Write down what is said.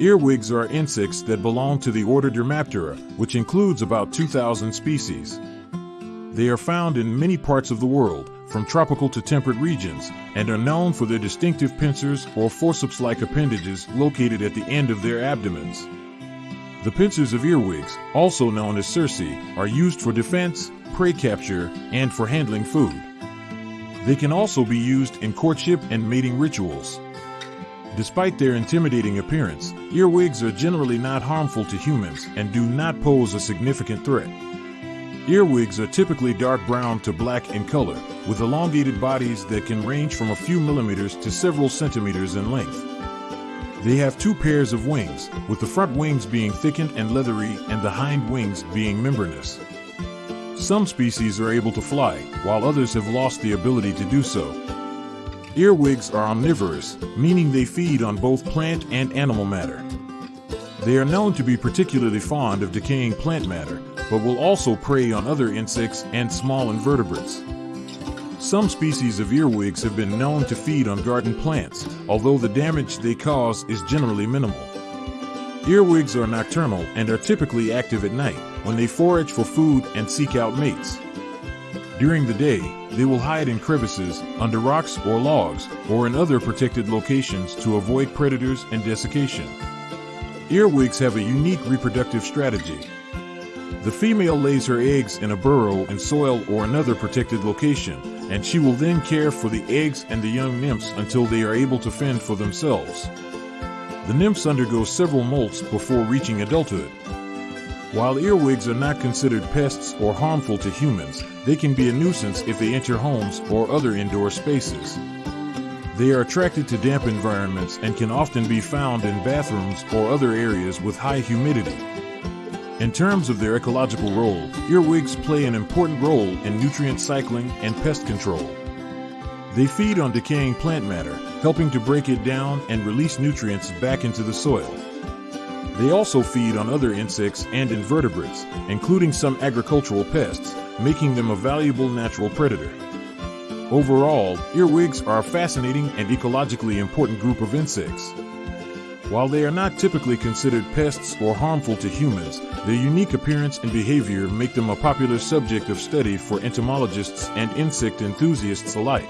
Earwigs are insects that belong to the order Dermaptera, which includes about 2,000 species. They are found in many parts of the world, from tropical to temperate regions, and are known for their distinctive pincers or forceps-like appendages located at the end of their abdomens. The pincers of earwigs, also known as cerci, are used for defense, prey capture, and for handling food. They can also be used in courtship and mating rituals. Despite their intimidating appearance, earwigs are generally not harmful to humans and do not pose a significant threat. Earwigs are typically dark brown to black in color, with elongated bodies that can range from a few millimeters to several centimeters in length. They have two pairs of wings, with the front wings being thickened and leathery and the hind wings being membranous. Some species are able to fly, while others have lost the ability to do so. Earwigs are omnivorous, meaning they feed on both plant and animal matter. They are known to be particularly fond of decaying plant matter, but will also prey on other insects and small invertebrates. Some species of earwigs have been known to feed on garden plants, although the damage they cause is generally minimal. Earwigs are nocturnal and are typically active at night when they forage for food and seek out mates. During the day, they will hide in crevices, under rocks or logs, or in other protected locations to avoid predators and desiccation. Earwigs have a unique reproductive strategy. The female lays her eggs in a burrow in soil or another protected location, and she will then care for the eggs and the young nymphs until they are able to fend for themselves. The nymphs undergo several molts before reaching adulthood. While earwigs are not considered pests or harmful to humans, they can be a nuisance if they enter homes or other indoor spaces. They are attracted to damp environments and can often be found in bathrooms or other areas with high humidity. In terms of their ecological role, earwigs play an important role in nutrient cycling and pest control. They feed on decaying plant matter, helping to break it down and release nutrients back into the soil. They also feed on other insects and invertebrates, including some agricultural pests, making them a valuable natural predator. Overall, earwigs are a fascinating and ecologically important group of insects. While they are not typically considered pests or harmful to humans, their unique appearance and behavior make them a popular subject of study for entomologists and insect enthusiasts alike.